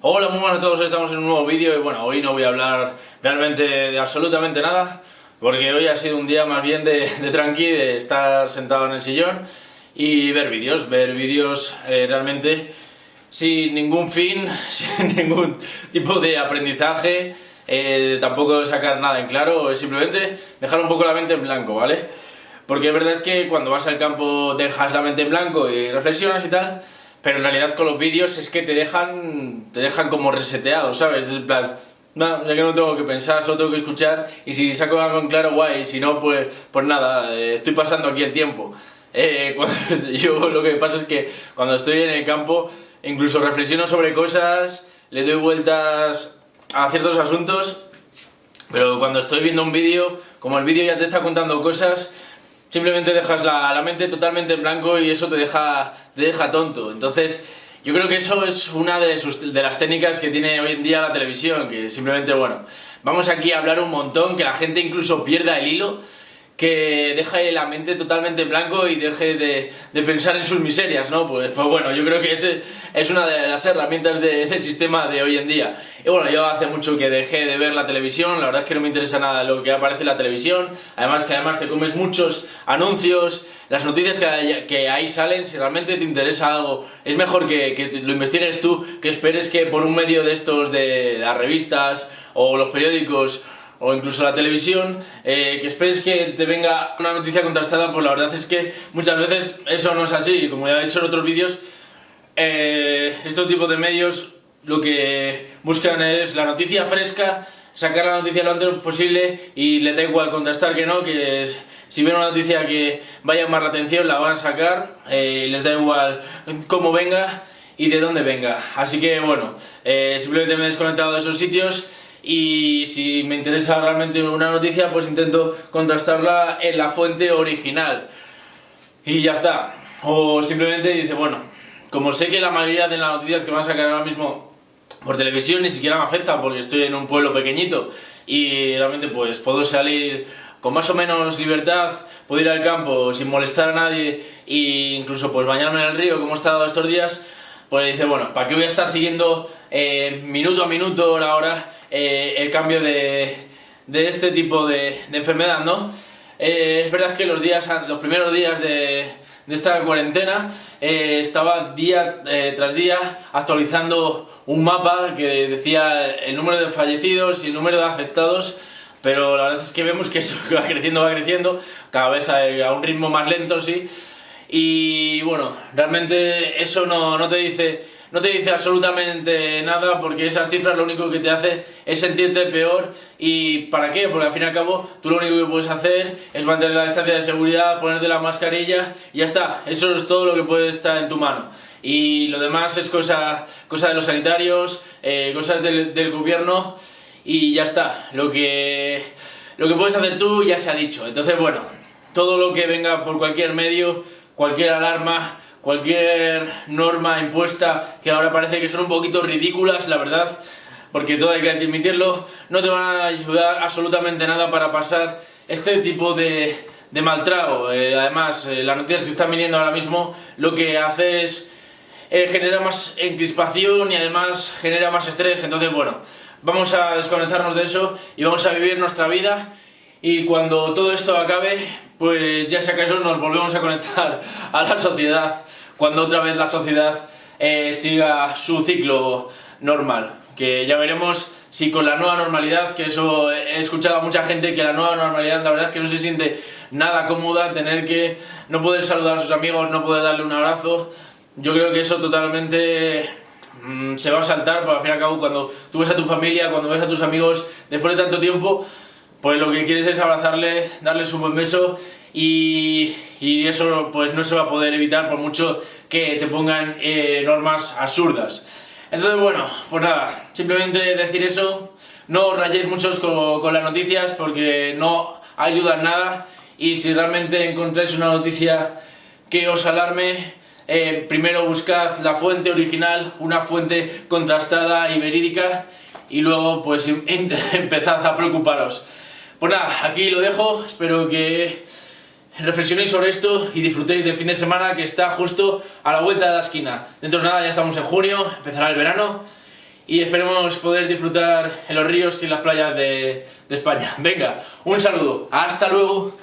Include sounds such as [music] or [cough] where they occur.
Hola, muy buenas a todos, estamos en un nuevo vídeo y bueno, hoy no voy a hablar realmente de absolutamente nada porque hoy ha sido un día más bien de, tranqui, de estar sentado en el sillón y ver vídeos, ver vídeos eh, realmente sin ningún fin, [laughs] sin ningún tipo de aprendizaje, eh, tampoco sacar nada en claro, es simplemente dejar un poco la mente en blanco, ¿vale? Porque es verdad que cuando vas al campo dejas la mente en blanco y reflexionas y tal, pero en realidad con los vídeos es que te dejan, te dejan como reseteado, ¿sabes? Es en plan, no, ya que no tengo que pensar, solo tengo que escuchar y si saco algo en claro, guay, si no, pues, pues nada, eh, estoy pasando aquí el tiempo. Eh, [laughs] yo lo que pasa es que cuando estoy en el campo, incluso reflexiono sobre cosas, le doy vueltas a ciertos asuntos, pero cuando estoy viendo un vídeo, como el vídeo ya te está contando cosas, simplemente dejas la, la, mente totalmente en blanco y eso te deja, te deja tonto. Entonces, yo creo que eso es una de, sus, de las técnicas que tiene hoy en día la televisión, que simplemente, bueno, vamos aquí a hablar un montón, que la gente incluso pierda el hilo, que deje la mente totalmente en blanco y deje de, de, pensar en sus miserias, ¿no? Pues, pues bueno, yo creo que ese es una de las herramientas de, del sistema de hoy en día. Y bueno, yo hace mucho que dejé de ver la televisión, la verdad es que no me interesa nada lo que aparece en la televisión, además que además te comes muchos anuncios, las noticias que, que ahí salen, si realmente te interesa algo, es mejor que, que lo investigues tú, que esperes que por un medio de estos, de las revistas o los periódicos, o incluso la televisión, eh, que esperes que te venga una noticia contrastada, pues la verdad es que muchas veces eso no es así, como ya he dicho en otros vídeos, eh, estos tipos de medios lo que buscan es la noticia fresca, sacar la noticia lo antes posible y les da igual contrastar que no, que si ven una noticia que vaya a la atención la van a sacar, eh, les da igual cómo venga y de dónde venga. Así que bueno, eh, simplemente me he desconectado de esos sitios y si me interesa realmente una noticia pues intento contrastarla en la fuente original. Y ya está. O simplemente dice bueno como sé que la mayoría de las noticias que van a sacar ahora mismo por televisión ni siquiera me afectan porque estoy en un pueblo pequeñito y realmente pues puedo salir con más o menos libertad, puedo ir al campo sin molestar a nadie e incluso pues bañarme en el río como he estado estos días pues dice bueno, ¿para qué voy a estar siguiendo eh, minuto a minuto, hora a hora eh, el cambio de, de, este tipo de, enfermedad, ¿no? Eh, es verdad que los, días, los primeros días de, esta cuarentena eh, estaba día tras día actualizando un mapa que decía el número de fallecidos y el número de afectados pero la verdad es que vemos que [laughs] eso va creciendo, va creciendo, cada vez a, a un ritmo más lento, sí, y bueno, realmente eso no, no te dice no te dice absolutamente nada porque esas cifras lo único que te hace es sentirte peor. Y ¿para qué? Porque al fin y al cabo tú lo único que puedes hacer es mantener la distancia de seguridad, ponerte la mascarilla y ya está, eso es todo lo que puede estar en tu mano. Y lo demás es cosa, cosa de los sanitarios, eh, cosas del, del, gobierno y ya está, lo que, lo que puedes hacer tú ya se ha dicho, entonces bueno, todo lo que venga por cualquier medio, cualquier alarma, cualquier norma impuesta que ahora parece que son un poquito ridículas, la verdad, porque todo hay que admitirlo, no te van a ayudar absolutamente nada para pasar este tipo de, de maltrago. Eh, además, eh, las noticias que están viniendo ahora mismo lo que hace es eh, genera más encrispación y además genera más estrés, entonces bueno, vamos a desconectarnos de eso y vamos a vivir nuestra vida y cuando todo esto acabe, pues ya si acaso nos volvemos a conectar a la sociedad cuando otra vez la sociedad eh, siga su ciclo normal. Que ya veremos si con la nueva normalidad, que eso he escuchado a mucha gente que la nueva normalidad la verdad es que no se siente nada cómoda tener que no poder saludar a sus amigos, no poder darle un abrazo. Yo creo que eso totalmente mmm, se va a saltar, porque al fin y al cabo cuando tú ves a tu familia, cuando ves a tus amigos después de tanto tiempo, pues lo que quieres es abrazarle, darles un buen beso y, eso pues no se va a poder evitar por mucho que te pongan eh, normas absurdas. Entonces bueno, pues nada, simplemente decir eso, no rayéis muchos con, con las noticias porque no ayudan nada y si realmente encontráis una noticia que os alarme, eh, primero buscad la fuente original, una fuente contrastada y verídica y luego pues [laughs] empezad a preocuparos. Pues nada, aquí lo dejo, espero que reflexionéis sobre esto y disfrutéis del fin de semana que está justo a la vuelta de la esquina. Dentro de nada ya estamos en junio, empezará el verano y esperemos poder disfrutar en los ríos y las playas de, de España. Venga, un saludo, hasta luego.